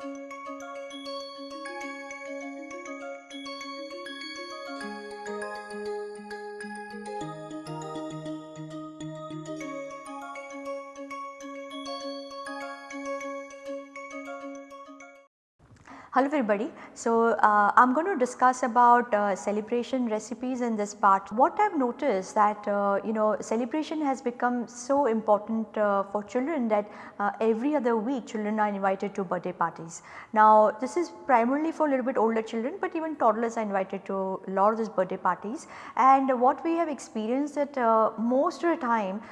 Música Hello everybody. So, uh, I am going to discuss about uh, celebration recipes in this part. What I have noticed that uh, you know celebration has become so important uh, for children that uh, every other week children are invited to birthday parties. Now this is primarily for a little bit older children but even toddlers are invited to a lot of these birthday parties and what we have experienced that uh, most of the time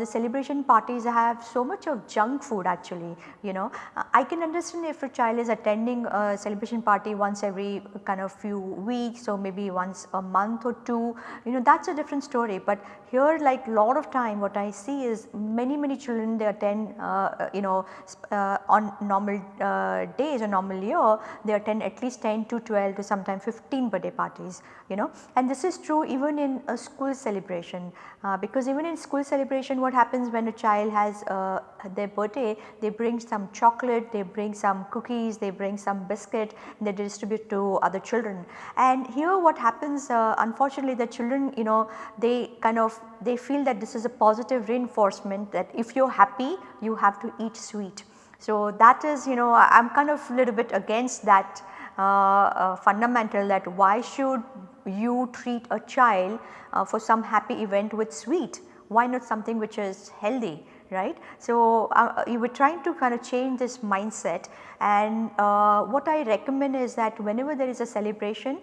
the celebration parties have so much of junk food actually you know. I can understand if a child is attending a celebration party once every kind of few weeks or maybe once a month or two you know that is a different story. But here like lot of time what I see is many many children they attend uh, you know uh, on normal uh, days or normal year they attend at least 10 to 12 to sometimes 15 birthday parties you know and this is true even in a school celebration uh, because even in school celebration what happens when a child has uh, their birthday they bring some chocolate, they bring some cookies, they bring some biscuit they distribute to other children. And here what happens uh, unfortunately the children you know they kind of they feel that this is a positive reinforcement that if you are happy you have to eat sweet. So that is you know I am kind of a little bit against that uh, uh, fundamental that why should you treat a child uh, for some happy event with sweet why not something which is healthy right. So, uh, you were trying to kind of change this mindset and uh, what I recommend is that whenever there is a celebration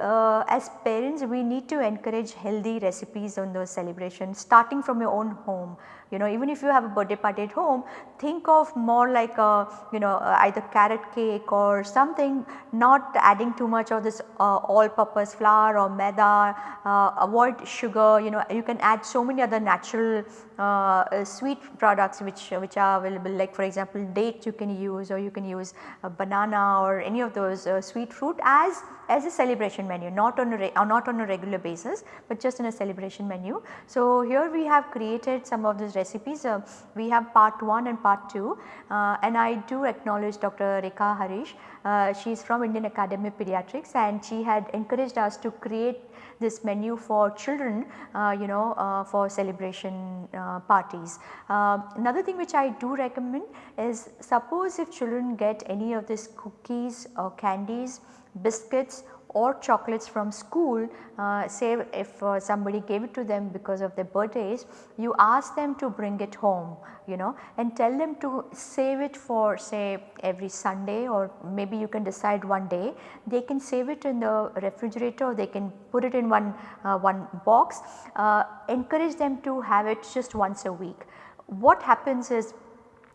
uh, as parents we need to encourage healthy recipes on those celebrations starting from your own home you know even if you have a birthday party at home think of more like a you know uh, either carrot cake or something not adding too much of this uh, all purpose flour or maida uh, avoid sugar you know you can add so many other natural uh, sweet products which which are available. Like for example dates you can use or you can use a banana or any of those uh, sweet fruit as as a celebration menu not on a uh, not on a regular basis but just in a celebration menu. So, here we have created some of these recipes uh, we have part 1 and part 2 uh, and I do acknowledge Dr. Rekha Harish uh, she is from Indian Academy of Pediatrics and she had encouraged us to create this menu for children uh, you know uh, for celebration uh, parties. Uh, another thing which I do recommend is suppose if children get any of these cookies or candies, biscuits or chocolates from school uh, say if uh, somebody gave it to them because of their birthdays you ask them to bring it home you know and tell them to save it for say every Sunday or maybe you can decide one day they can save it in the refrigerator or they can put it in one, uh, one box uh, encourage them to have it just once a week. What happens is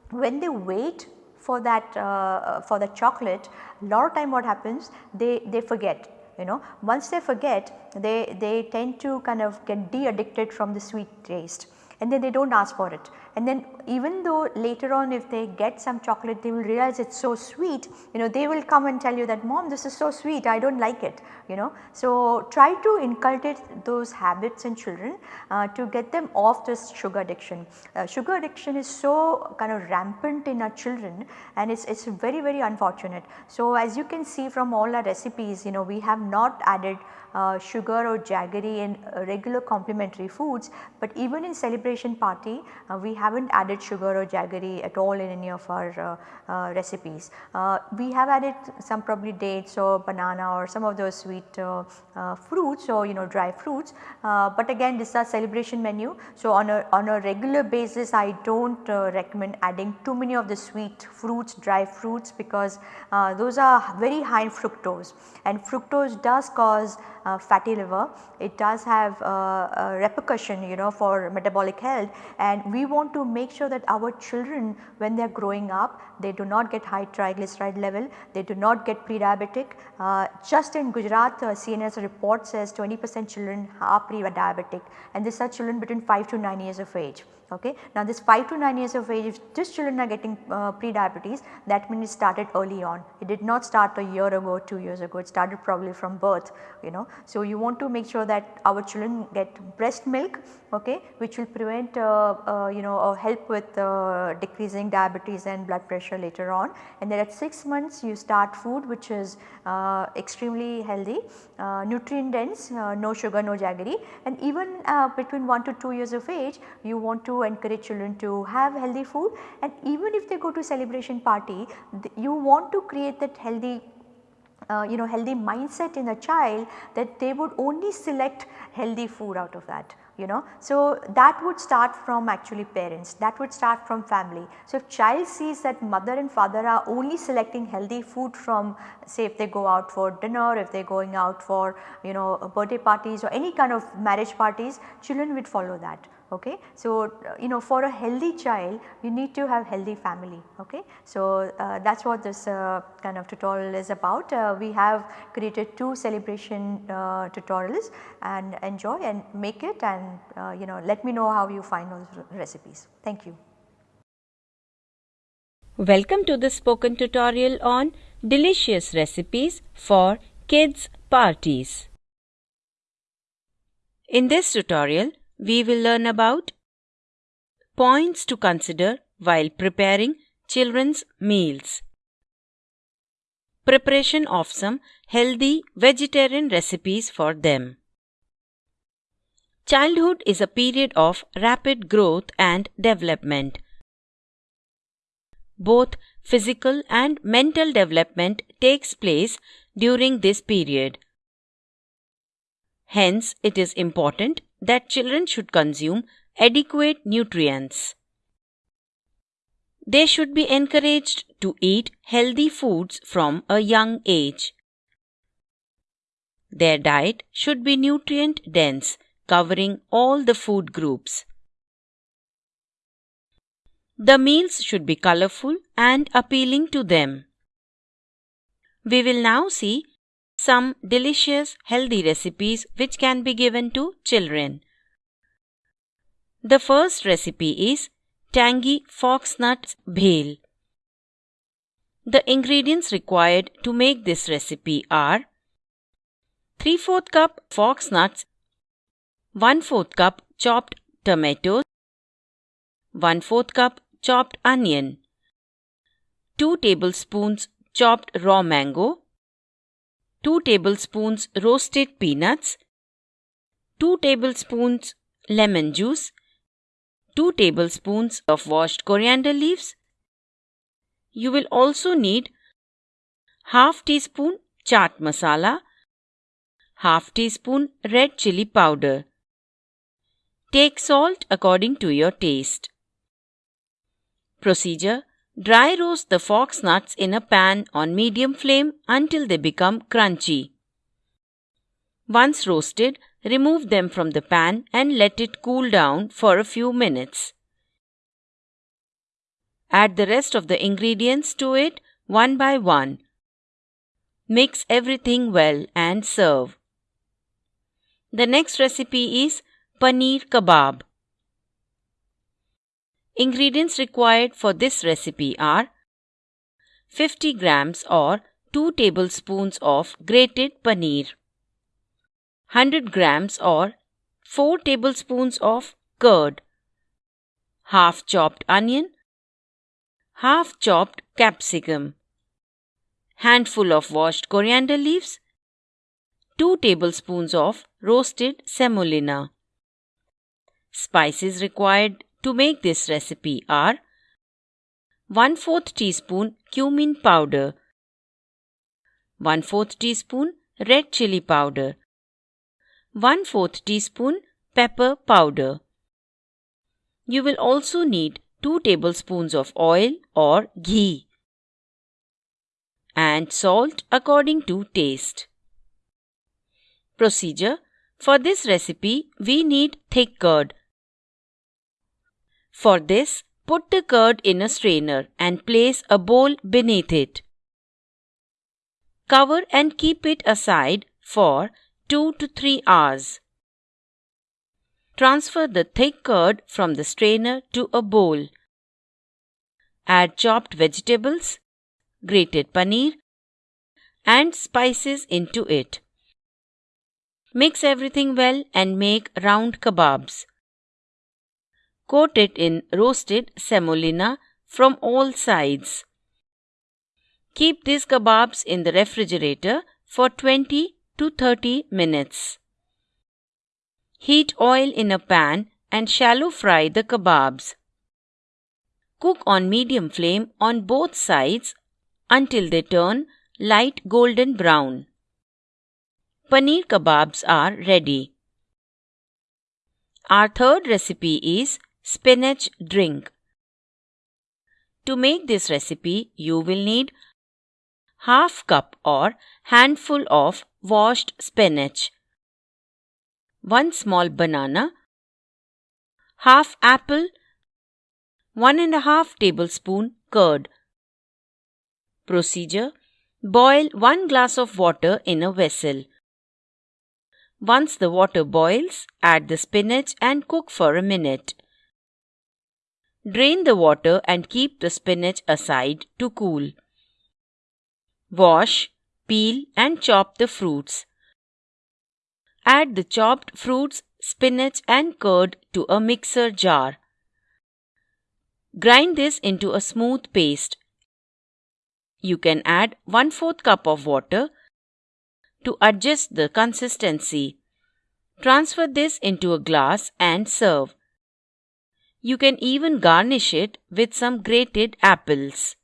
when they wait for that uh, for the chocolate a lot of time what happens they, they forget you know. Once they forget they, they tend to kind of get de-addicted from the sweet taste and then they do not ask for it and then even though later on if they get some chocolate they will realize it is so sweet you know they will come and tell you that mom this is so sweet I do not like it you know. So try to inculcate those habits in children uh, to get them off this sugar addiction. Uh, sugar addiction is so kind of rampant in our children and it is very very unfortunate. So as you can see from all our recipes you know we have not added uh, sugar or jaggery in regular complementary foods, but even in celebration party uh, we have not added sugar or jaggery at all in any of our uh, uh recipes. Uh, we have added some probably dates or banana or some of those sweet uh, fruits or you know dry fruits, but again this is a celebration menu. So on a, on a regular basis I do not recommend adding too many of the sweet fruits, dry fruits because those are very high in fructose and fructose does cause uh, fatty liver. It does have uh, a repercussion you know for metabolic health and we want to make sure that our children when they are growing up they do not get high triglyceride level, they do not get pre-diabetic. Uh, just in Gujarat uh, CNS report says 20 percent children are pre-diabetic and these are children between 5 to 9 years of age. Okay. Now this 5 to 9 years of age if these children are getting uh, pre-diabetes that means it started early on. It did not start a year ago, 2 years ago, it started probably from birth you know. So you want to make sure that our children get breast milk okay, which will prevent uh, uh, you know uh, help with decreasing diabetes and blood pressure later on. And then at 6 months you start food which is extremely healthy, nutrient dense, no sugar, no jaggery. And even between 1 to 2 years of age you want to encourage children to have healthy food. And even if they go to celebration party you want to create that healthy uh, you know healthy mindset in a child that they would only select healthy food out of that you know. So, that would start from actually parents that would start from family. So, if child sees that mother and father are only selecting healthy food from say if they go out for dinner, if they are going out for you know birthday parties or any kind of marriage parties children would follow that okay. So, uh, you know for a healthy child you need to have healthy family okay. So, uh, that is what this uh, kind of tutorial is about. Uh, we have created two celebration uh, tutorials and enjoy and make it and uh, you know let me know how you find those recipes. Thank you. Welcome to the spoken tutorial on delicious recipes for kids parties. In this tutorial, we will learn about points to consider while preparing children's meals. Preparation of some healthy vegetarian recipes for them. Childhood is a period of rapid growth and development. Both physical and mental development takes place during this period. Hence, it is important that children should consume adequate nutrients. They should be encouraged to eat healthy foods from a young age. Their diet should be nutrient dense, covering all the food groups. The meals should be colorful and appealing to them. We will now see some delicious healthy recipes which can be given to children. The first recipe is tangy foxnut bhel. The ingredients required to make this recipe are 3 4 cup foxnuts, 1 4 cup chopped tomatoes, 1 4 cup chopped onion, 2 tablespoons chopped raw mango, 2 tablespoons roasted peanuts, 2 tablespoons lemon juice, 2 tablespoons of washed coriander leaves. You will also need half teaspoon chaat masala, half teaspoon red chili powder. Take salt according to your taste. Procedure Dry roast the fox nuts in a pan on medium flame until they become crunchy. Once roasted, remove them from the pan and let it cool down for a few minutes. Add the rest of the ingredients to it one by one. Mix everything well and serve. The next recipe is paneer kebab. Ingredients required for this recipe are 50 grams or 2 tablespoons of grated paneer, 100 grams or 4 tablespoons of curd, half chopped onion, half chopped capsicum, handful of washed coriander leaves, 2 tablespoons of roasted semolina. Spices required to make this recipe are 1 4th teaspoon cumin powder, 1 4th teaspoon red chili powder, 1 4th teaspoon pepper powder. You will also need 2 tablespoons of oil or ghee and salt according to taste. Procedure For this recipe, we need thick curd for this, put the curd in a strainer and place a bowl beneath it. Cover and keep it aside for 2 to 3 hours. Transfer the thick curd from the strainer to a bowl. Add chopped vegetables, grated paneer, and spices into it. Mix everything well and make round kebabs. Coat it in roasted semolina from all sides. Keep these kebabs in the refrigerator for 20 to 30 minutes. Heat oil in a pan and shallow fry the kebabs. Cook on medium flame on both sides until they turn light golden brown. Paneer kebabs are ready. Our third recipe is spinach drink. To make this recipe, you will need half cup or handful of washed spinach, 1 small banana, half apple, 1 and a half tablespoon curd. Procedure Boil 1 glass of water in a vessel. Once the water boils, add the spinach and cook for a minute. Drain the water and keep the spinach aside to cool. Wash, peel, and chop the fruits. Add the chopped fruits, spinach, and curd to a mixer jar. Grind this into a smooth paste. You can add 1 4th cup of water to adjust the consistency. Transfer this into a glass and serve. You can even garnish it with some grated apples.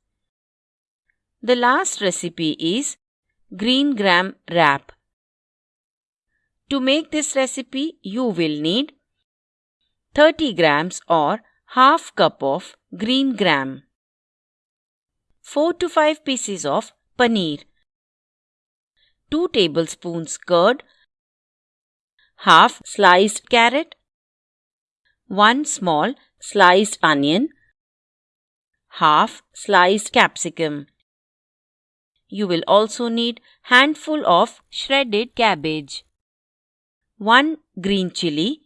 The last recipe is green gram wrap. To make this recipe, you will need 30 grams or half cup of green gram, 4 to 5 pieces of paneer, 2 tablespoons curd, half sliced carrot, 1 small sliced onion, half sliced capsicum. You will also need handful of shredded cabbage, 1 green chili,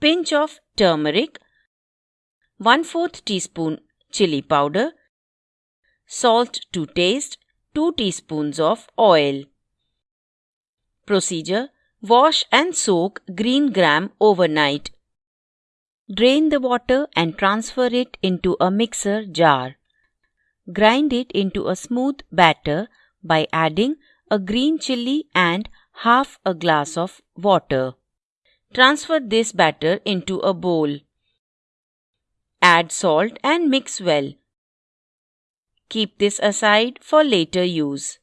pinch of turmeric, 1 4th teaspoon chili powder, salt to taste, 2 teaspoons of oil. Procedure Wash and soak green gram overnight. Drain the water and transfer it into a mixer jar. Grind it into a smooth batter by adding a green chili and half a glass of water. Transfer this batter into a bowl. Add salt and mix well. Keep this aside for later use.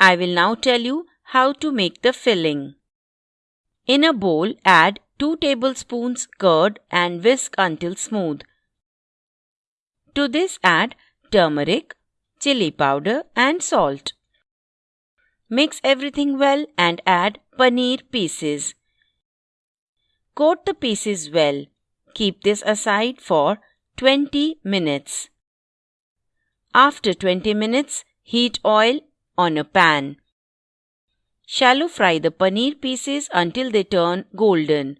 I will now tell you how to make the filling. In a bowl, add 2 tablespoons curd and whisk until smooth. To this add turmeric, chili powder and salt. Mix everything well and add paneer pieces. Coat the pieces well. Keep this aside for 20 minutes. After 20 minutes, heat oil on a pan. Shallow fry the paneer pieces until they turn golden.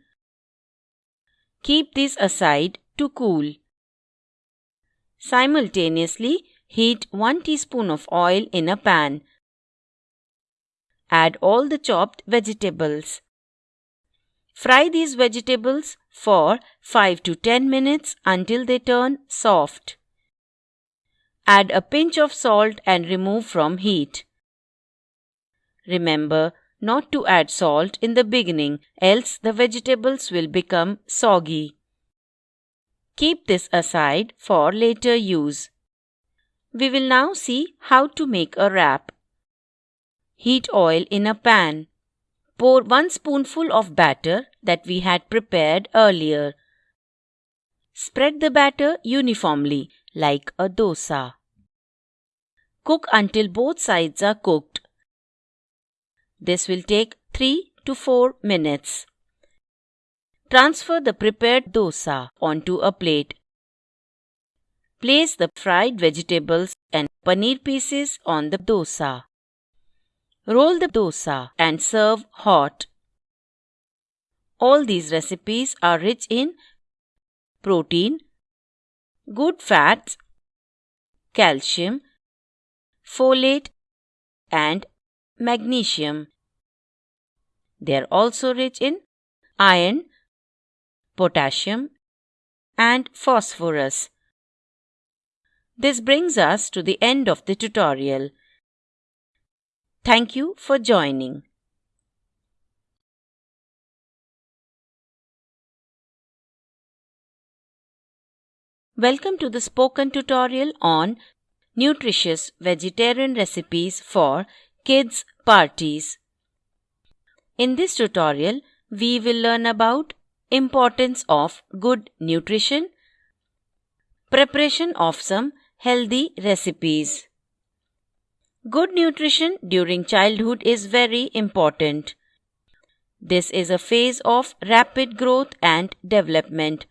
Keep these aside to cool. Simultaneously, heat 1 teaspoon of oil in a pan. Add all the chopped vegetables. Fry these vegetables for 5 to 10 minutes until they turn soft. Add a pinch of salt and remove from heat. Remember not to add salt in the beginning, else the vegetables will become soggy. Keep this aside for later use. We will now see how to make a wrap. Heat oil in a pan. Pour 1 spoonful of batter that we had prepared earlier. Spread the batter uniformly like a dosa. Cook until both sides are cooked. This will take 3 to 4 minutes. Transfer the prepared dosa onto a plate. Place the fried vegetables and paneer pieces on the dosa. Roll the dosa and serve hot. All these recipes are rich in protein, good fats, calcium, folate, and magnesium. They are also rich in iron, potassium, and phosphorus. This brings us to the end of the tutorial. Thank you for joining. Welcome to the spoken tutorial on nutritious vegetarian recipes for kids parties. In this tutorial, we will learn about importance of good nutrition, preparation of some healthy recipes. Good nutrition during childhood is very important. This is a phase of rapid growth and development.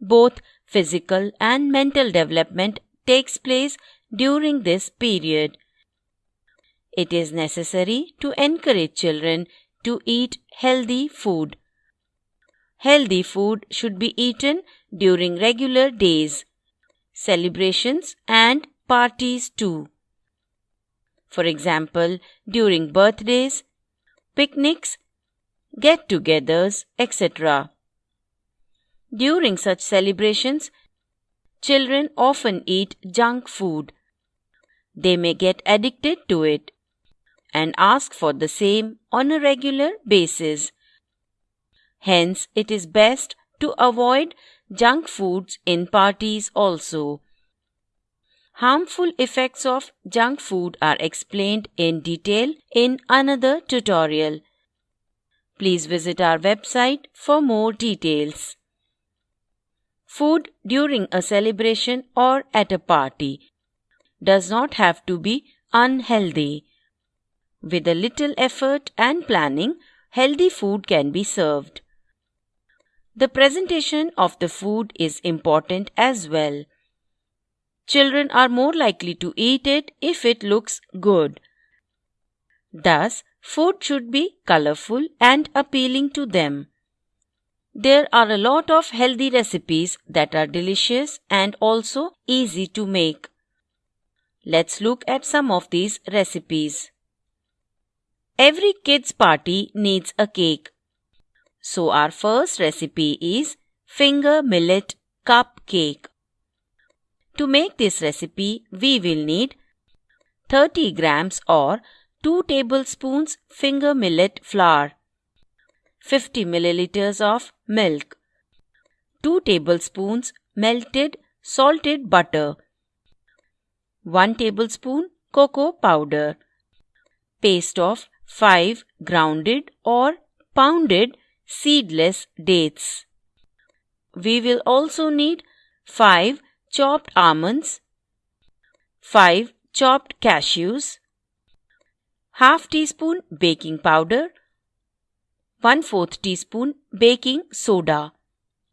Both physical and mental development takes place during this period. It is necessary to encourage children to eat healthy food. Healthy food should be eaten during regular days, celebrations, and parties too. For example, during birthdays, picnics, get togethers, etc. During such celebrations, children often eat junk food. They may get addicted to it and ask for the same on a regular basis. Hence, it is best to avoid junk foods in parties also. Harmful effects of junk food are explained in detail in another tutorial. Please visit our website for more details. Food during a celebration or at a party does not have to be unhealthy. With a little effort and planning, healthy food can be served. The presentation of the food is important as well. Children are more likely to eat it if it looks good. Thus, food should be colorful and appealing to them. There are a lot of healthy recipes that are delicious and also easy to make. Let's look at some of these recipes. Every kids party needs a cake. So our first recipe is finger millet cupcake. To make this recipe, we will need 30 grams or 2 tablespoons finger millet flour, 50 milliliters of milk, 2 tablespoons melted salted butter, 1 tablespoon cocoa powder, paste of 5 grounded or pounded seedless dates. We will also need 5 chopped almonds, 5 chopped cashews, half teaspoon baking powder, 1 4th teaspoon baking soda.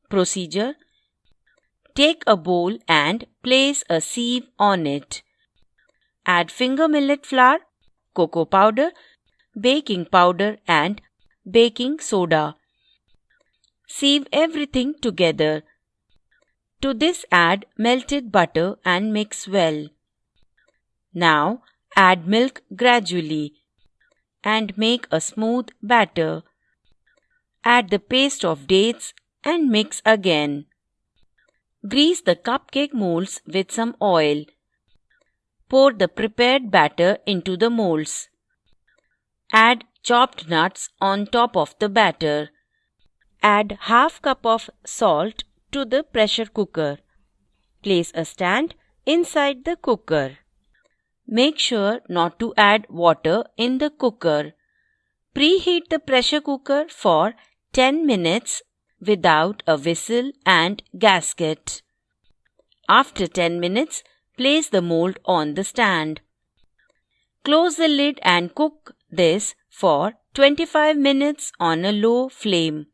Procedure Take a bowl and place a sieve on it. Add finger millet flour, cocoa powder, baking powder, and baking soda. Sieve everything together. To this add melted butter and mix well. Now add milk gradually and make a smooth batter. Add the paste of dates and mix again. Grease the cupcake molds with some oil. Pour the prepared batter into the molds. Add chopped nuts on top of the batter. Add half cup of salt to the pressure cooker. Place a stand inside the cooker. Make sure not to add water in the cooker. Preheat the pressure cooker for 10 minutes without a whistle and gasket. After 10 minutes, place the mold on the stand. Close the lid and cook this for 25 minutes on a low flame.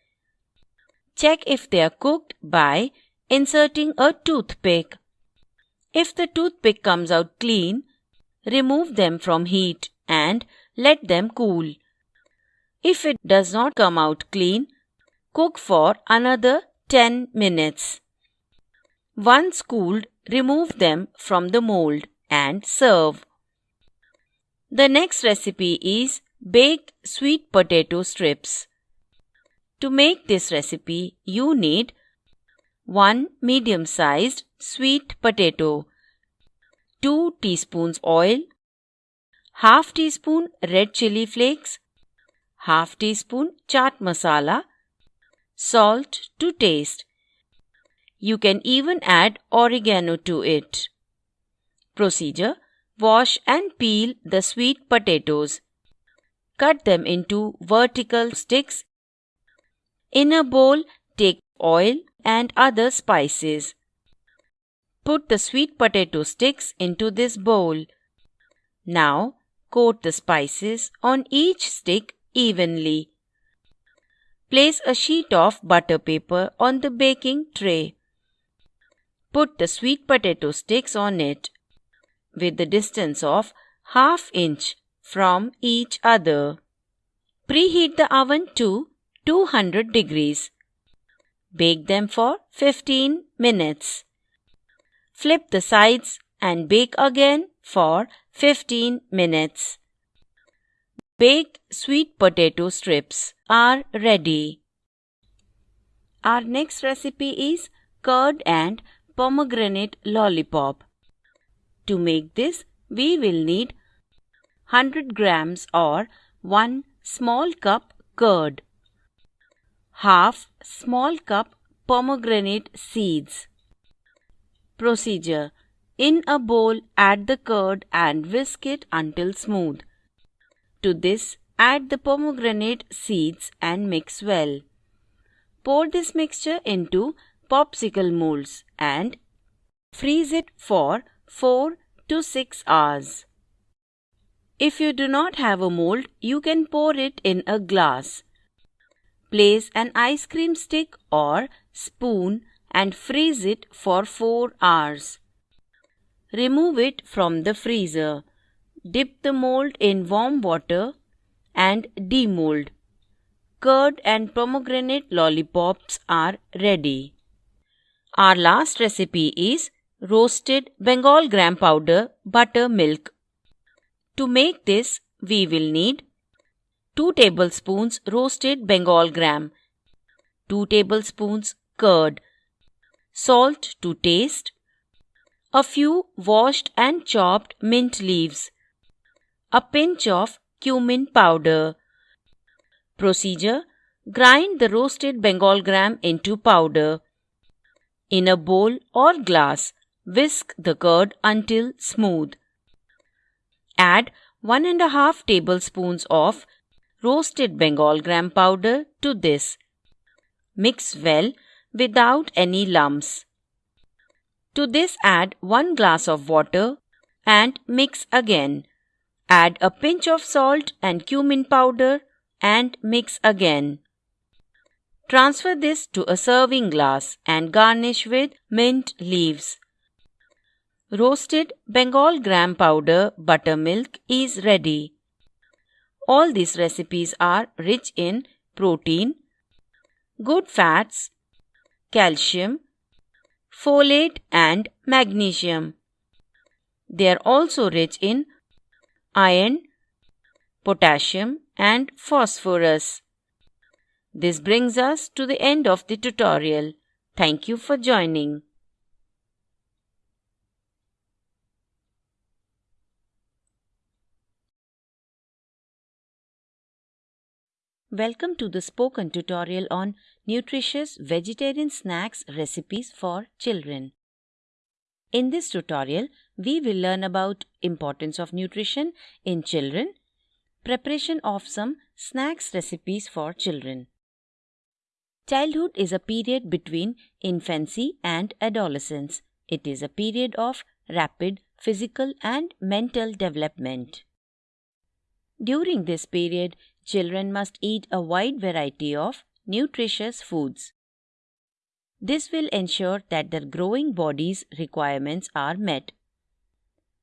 Check if they are cooked by inserting a toothpick. If the toothpick comes out clean, remove them from heat and let them cool. If it does not come out clean, cook for another 10 minutes. Once cooled, remove them from the mold and serve. The next recipe is baked sweet potato strips. To make this recipe, you need 1 medium sized sweet potato, 2 teaspoons oil, half teaspoon red chili flakes, half teaspoon chaat masala, salt to taste. You can even add oregano to it. Procedure Wash and peel the sweet potatoes. Cut them into vertical sticks. In a bowl, take oil and other spices. Put the sweet potato sticks into this bowl. Now, coat the spices on each stick evenly. Place a sheet of butter paper on the baking tray. Put the sweet potato sticks on it with the distance of half inch from each other. Preheat the oven to 200 degrees. Bake them for 15 minutes. Flip the sides and bake again for 15 minutes. Baked sweet potato strips are ready. Our next recipe is curd and pomegranate lollipop. To make this, we will need 100 grams or 1 small cup curd, half small cup pomegranate seeds. Procedure In a bowl, add the curd and whisk it until smooth. To this, add the pomegranate seeds and mix well. Pour this mixture into popsicle molds and freeze it for 4 to 6 hours. If you do not have a mold, you can pour it in a glass. Place an ice cream stick or spoon and freeze it for 4 hours. Remove it from the freezer. Dip the mold in warm water and demold. Curd and pomegranate lollipops are ready. Our last recipe is roasted Bengal gram powder, butter, milk. To make this, we will need 2 tablespoons roasted Bengal gram, 2 tablespoons curd, salt to taste, a few washed and chopped mint leaves, a pinch of cumin powder. Procedure Grind the roasted Bengal gram into powder. In a bowl or glass, Whisk the curd until smooth. Add 1 and a half tablespoons of roasted Bengal gram powder to this. Mix well without any lumps. To this add 1 glass of water and mix again. Add a pinch of salt and cumin powder and mix again. Transfer this to a serving glass and garnish with mint leaves. Roasted Bengal gram powder buttermilk is ready. All these recipes are rich in protein, good fats, calcium, folate and magnesium. They are also rich in iron, potassium and phosphorus. This brings us to the end of the tutorial. Thank you for joining. Welcome to the spoken tutorial on nutritious vegetarian snacks recipes for children. In this tutorial, we will learn about importance of nutrition in children, preparation of some snacks recipes for children. Childhood is a period between infancy and adolescence. It is a period of rapid physical and mental development. During this period, children must eat a wide variety of nutritious foods. This will ensure that their growing body's requirements are met.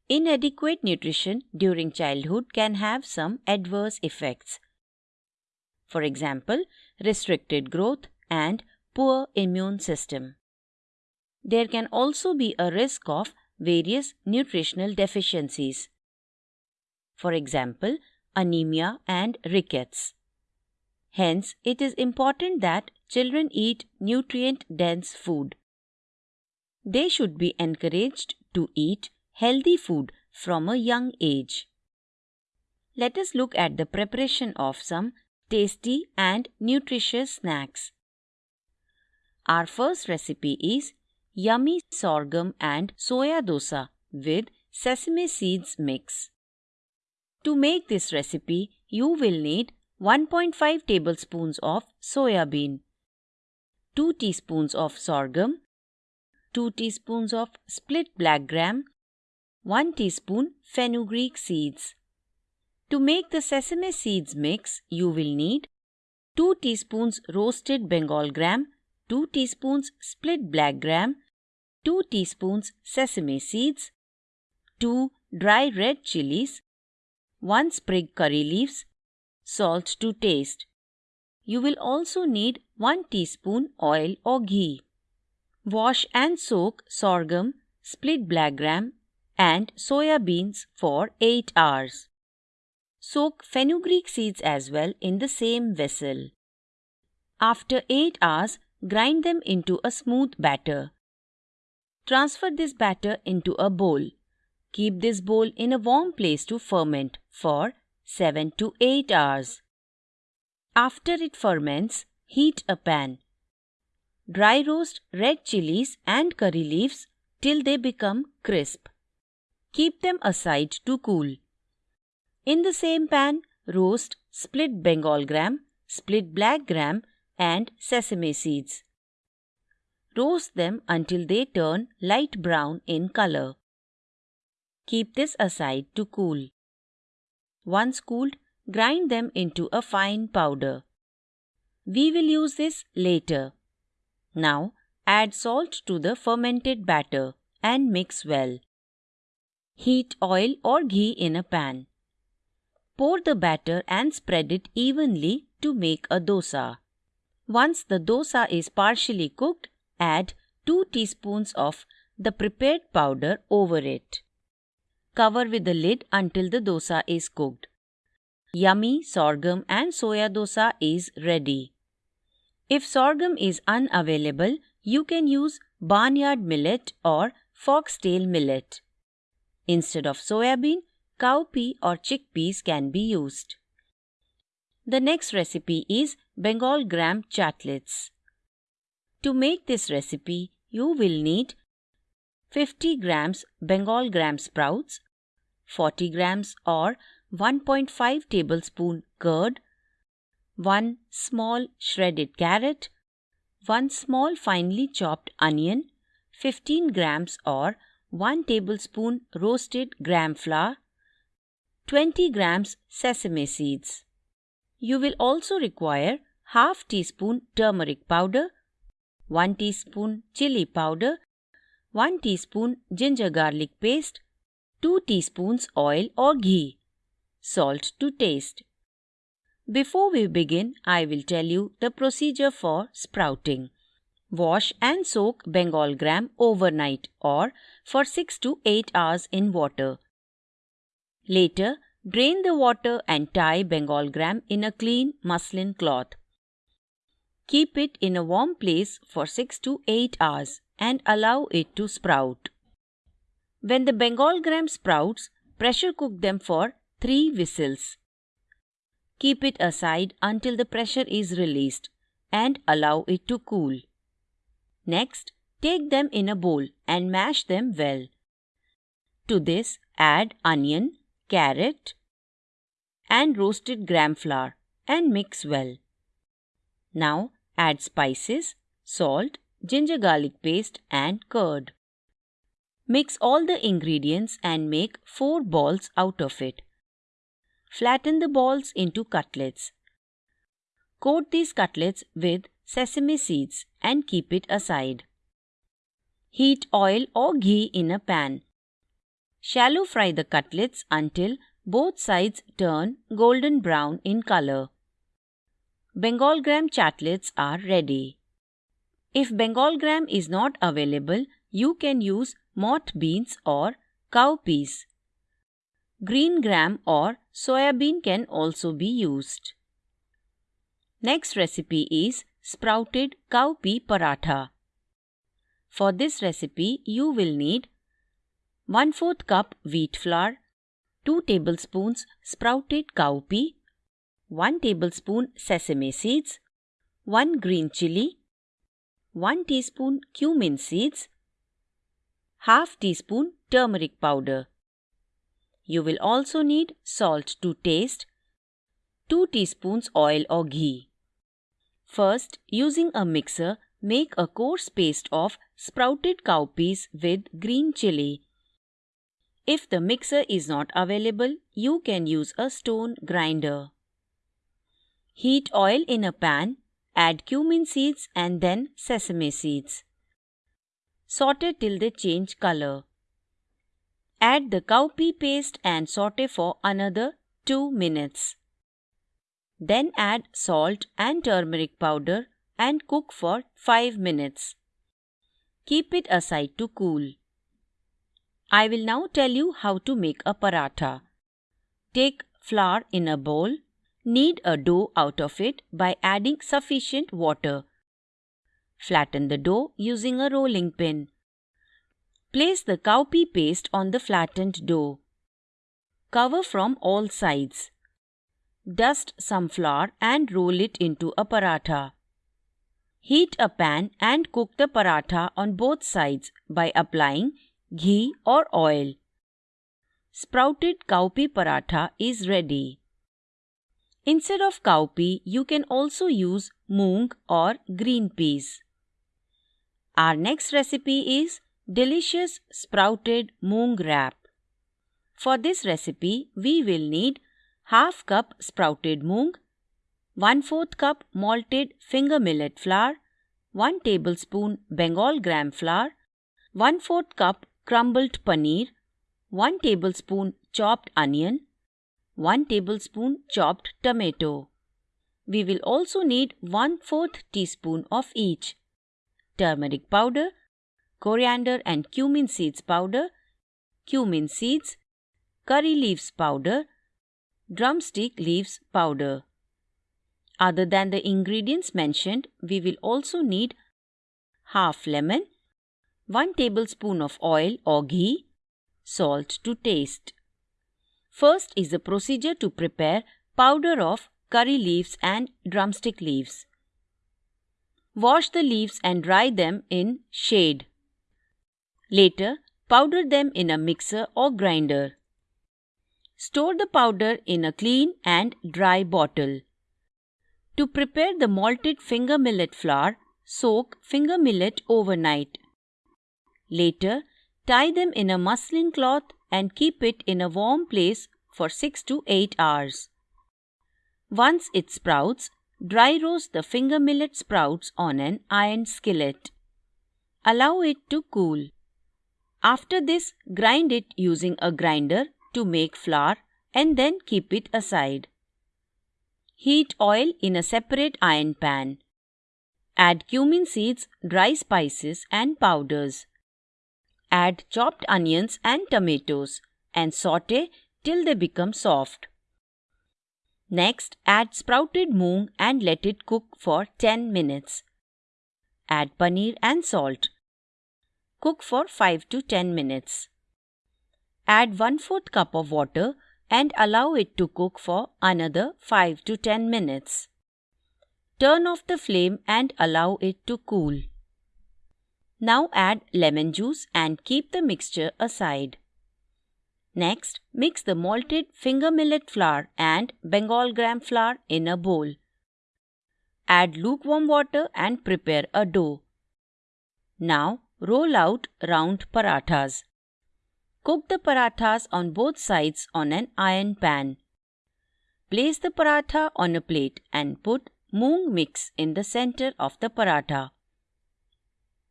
Inadequate nutrition during childhood can have some adverse effects. For example, restricted growth and poor immune system. There can also be a risk of various nutritional deficiencies. For example, anemia, and rickets. Hence, it is important that children eat nutrient dense food. They should be encouraged to eat healthy food from a young age. Let us look at the preparation of some tasty and nutritious snacks. Our first recipe is yummy sorghum and soya dosa with sesame seeds mix. To make this recipe, you will need 1.5 tablespoons of soya bean, 2 teaspoons of sorghum, 2 teaspoons of split black gram, 1 teaspoon fenugreek seeds. To make the sesame seeds mix, you will need 2 teaspoons roasted Bengal gram, 2 teaspoons split black gram, 2 teaspoons sesame seeds, 2 dry red chilies, 1 sprig curry leaves, salt to taste. You will also need 1 teaspoon oil or ghee. Wash and soak sorghum, split black gram and soya beans for 8 hours. Soak fenugreek seeds as well in the same vessel. After 8 hours, grind them into a smooth batter. Transfer this batter into a bowl. Keep this bowl in a warm place to ferment for 7 to 8 hours. After it ferments, heat a pan. Dry roast red chilies and curry leaves till they become crisp. Keep them aside to cool. In the same pan, roast split Bengal gram, split black gram, and sesame seeds. Roast them until they turn light brown in color. Keep this aside to cool. Once cooled, grind them into a fine powder. We will use this later. Now add salt to the fermented batter and mix well. Heat oil or ghee in a pan. Pour the batter and spread it evenly to make a dosa. Once the dosa is partially cooked, add 2 teaspoons of the prepared powder over it. Cover with the lid until the dosa is cooked. Yummy sorghum and soya dosa is ready. If sorghum is unavailable, you can use barnyard millet or foxtail millet. Instead of soybean, cowpea or chickpeas can be used. The next recipe is Bengal gram cutlets. To make this recipe, you will need 50 grams Bengal gram sprouts, 40 grams or 1.5 tablespoon curd, 1 small shredded carrot, 1 small finely chopped onion, 15 grams or 1 tablespoon roasted gram flour, 20 grams sesame seeds. You will also require half teaspoon turmeric powder, 1 teaspoon chili powder, 1 teaspoon ginger garlic paste, 2 teaspoons oil or ghee, salt to taste. Before we begin, I will tell you the procedure for sprouting. Wash and soak Bengal gram overnight or for 6 to 8 hours in water. Later, drain the water and tie Bengal gram in a clean muslin cloth. Keep it in a warm place for 6 to 8 hours and allow it to sprout. When the Bengal gram sprouts, pressure cook them for 3 whistles. Keep it aside until the pressure is released and allow it to cool. Next, take them in a bowl and mash them well. To this, add onion, carrot, and roasted gram flour and mix well. Now, add spices, salt, ginger garlic paste, and curd. Mix all the ingredients and make 4 balls out of it. Flatten the balls into cutlets. Coat these cutlets with sesame seeds and keep it aside. Heat oil or ghee in a pan. Shallow fry the cutlets until both sides turn golden brown in color. Bengal gram cutlets are ready. If Bengal gram is not available, you can use moth beans or cowpeas. Green gram or soya bean can also be used. Next recipe is sprouted cowpea paratha. For this recipe, you will need 1 4th cup wheat flour, 2 tablespoons sprouted cowpea, 1 tablespoon sesame seeds, 1 green chili, 1 teaspoon cumin seeds, half teaspoon turmeric powder. You will also need salt to taste, 2 teaspoons oil or ghee. First, using a mixer, make a coarse paste of sprouted cowpeas with green chili. If the mixer is not available, you can use a stone grinder. Heat oil in a pan, add cumin seeds and then sesame seeds. Saute till they change color. Add the cowpea paste and saute for another 2 minutes. Then add salt and turmeric powder and cook for 5 minutes. Keep it aside to cool. I will now tell you how to make a paratha. Take flour in a bowl. Knead a dough out of it by adding sufficient water. Flatten the dough using a rolling pin. Place the cowpea paste on the flattened dough. Cover from all sides. Dust some flour and roll it into a paratha. Heat a pan and cook the paratha on both sides by applying ghee or oil. Sprouted cowpea paratha is ready. Instead of cowpea, you can also use moong or green peas. Our next recipe is delicious sprouted moong wrap. For this recipe, we will need half cup sprouted moong, 1 4th cup malted finger millet flour, 1 tablespoon Bengal gram flour, 1 4th cup crumbled paneer, 1 tablespoon chopped onion, 1 tablespoon chopped tomato. We will also need 1 4th teaspoon of each turmeric powder, coriander and cumin seeds powder, cumin seeds, curry leaves powder, drumstick leaves powder. Other than the ingredients mentioned, we will also need half lemon, 1 tablespoon of oil or ghee, salt to taste. First is the procedure to prepare powder of curry leaves and drumstick leaves. Wash the leaves and dry them in shade. Later, powder them in a mixer or grinder. Store the powder in a clean and dry bottle. To prepare the malted finger millet flour, soak finger millet overnight. Later, tie them in a muslin cloth and keep it in a warm place for 6 to 8 hours. Once it sprouts, dry roast the finger millet sprouts on an iron skillet. Allow it to cool. After this, grind it using a grinder to make flour and then keep it aside. Heat oil in a separate iron pan. Add cumin seeds, dry spices, and powders. Add chopped onions and tomatoes and saute till they become soft. Next, add sprouted moong and let it cook for 10 minutes. Add paneer and salt. Cook for 5 to 10 minutes. Add 1 4th cup of water and allow it to cook for another 5 to 10 minutes. Turn off the flame and allow it to cool. Now add lemon juice and keep the mixture aside. Next, mix the malted finger millet flour and Bengal gram flour in a bowl. Add lukewarm water and prepare a dough. Now, roll out round parathas. Cook the parathas on both sides on an iron pan. Place the paratha on a plate and put moong mix in the center of the paratha.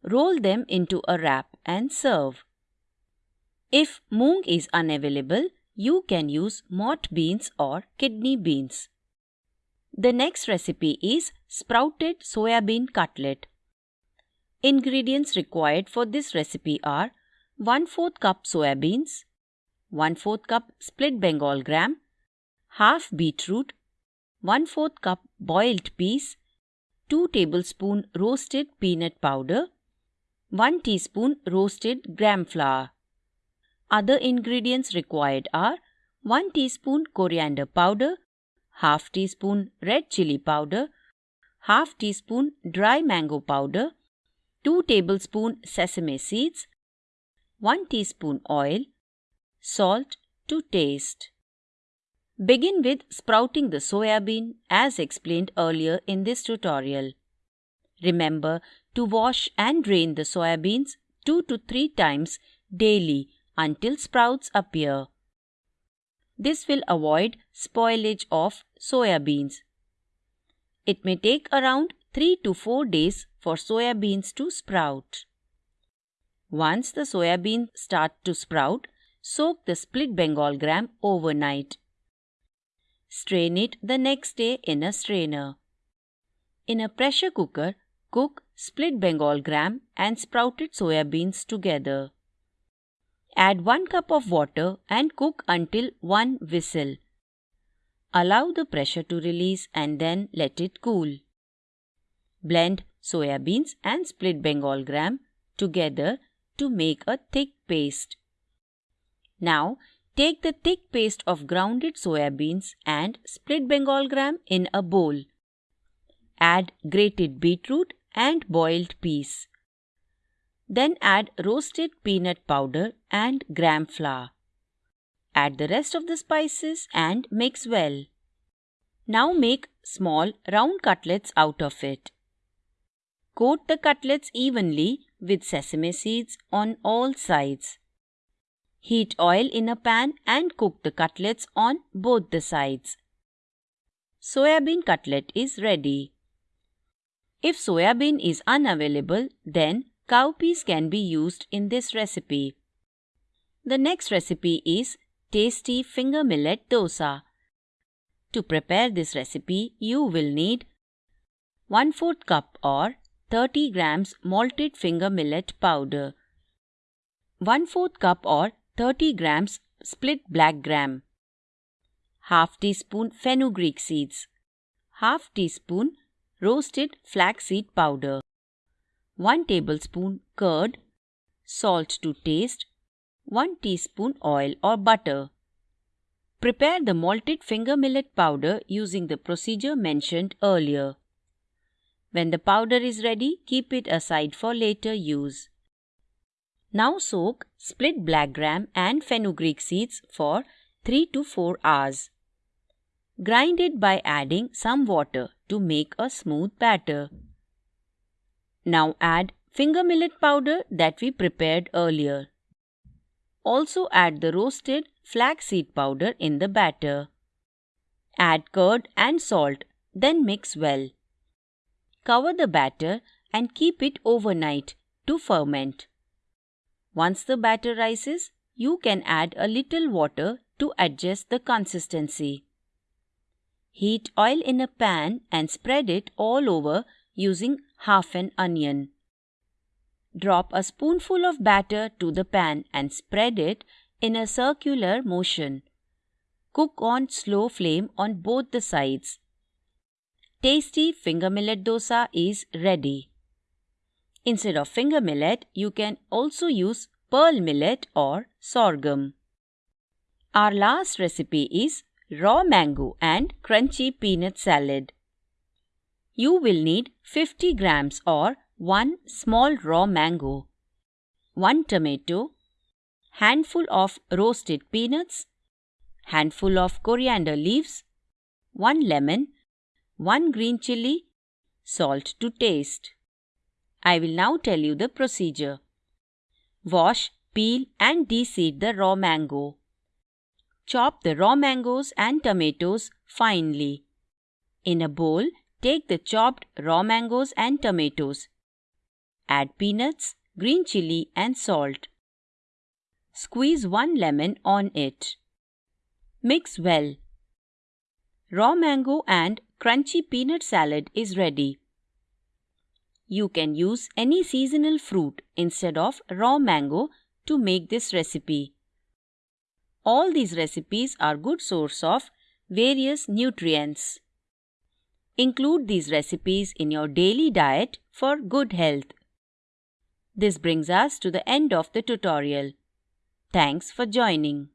Roll them into a wrap and serve. If moong is unavailable, you can use moth beans or kidney beans. The next recipe is sprouted soya bean cutlet. Ingredients required for this recipe are 1 4th cup soya beans, 1 4th cup split Bengal gram, half beetroot, 1 4 cup boiled peas, 2 tablespoon roasted peanut powder, 1 teaspoon roasted gram flour. Other ingredients required are 1 teaspoon coriander powder, half teaspoon red chili powder, half teaspoon dry mango powder, 2 tablespoon sesame seeds, 1 teaspoon oil, salt to taste. Begin with sprouting the soya bean as explained earlier in this tutorial. Remember to wash and drain the soya beans 2 to 3 times daily until sprouts appear. This will avoid spoilage of soya beans. It may take around 3 to 4 days for soya beans to sprout. Once the soya beans start to sprout, soak the split Bengal gram overnight. Strain it the next day in a strainer. In a pressure cooker, cook split Bengal gram and sprouted soya beans together. Add 1 cup of water and cook until 1 whistle. Allow the pressure to release and then let it cool. Blend soya beans and split Bengal gram together to make a thick paste. Now Take the thick paste of grounded soya beans and split Bengal gram in a bowl. Add grated beetroot and boiled peas. Then add roasted peanut powder and gram flour. Add the rest of the spices and mix well. Now make small round cutlets out of it. Coat the cutlets evenly with sesame seeds on all sides. Heat oil in a pan and cook the cutlets on both the sides. Soyabean cutlet is ready. If soyabean is unavailable, then cowpeas can be used in this recipe. The next recipe is tasty finger millet dosa. To prepare this recipe, you will need 1 4 cup or 30 grams malted finger millet powder, 1 4 cup or 30 grams split black gram, half teaspoon fenugreek seeds, half teaspoon roasted flaxseed powder, 1 tablespoon curd, salt to taste, 1 teaspoon oil or butter. Prepare the malted finger millet powder using the procedure mentioned earlier. When the powder is ready, keep it aside for later use. Now soak split black gram and fenugreek seeds for 3 to 4 hours. Grind it by adding some water to make a smooth batter. Now add finger millet powder that we prepared earlier. Also add the roasted flaxseed powder in the batter. Add curd and salt, then mix well. Cover the batter and keep it overnight to ferment. Once the batter rises, you can add a little water to adjust the consistency. Heat oil in a pan and spread it all over using half an onion. Drop a spoonful of batter to the pan and spread it in a circular motion. Cook on slow flame on both the sides. Tasty finger millet dosa is ready. Instead of finger millet, you can also use pearl millet or sorghum. Our last recipe is raw mango and crunchy peanut salad. You will need 50 grams or 1 small raw mango, 1 tomato, handful of roasted peanuts, handful of coriander leaves, 1 lemon, 1 green chili, salt to taste. I will now tell you the procedure. Wash, peel and de-seed the raw mango. Chop the raw mangoes and tomatoes finely. In a bowl, take the chopped raw mangoes and tomatoes. Add peanuts, green chili and salt. Squeeze one lemon on it. Mix well. Raw mango and crunchy peanut salad is ready. You can use any seasonal fruit instead of raw mango to make this recipe. All these recipes are good source of various nutrients. Include these recipes in your daily diet for good health. This brings us to the end of the tutorial. Thanks for joining.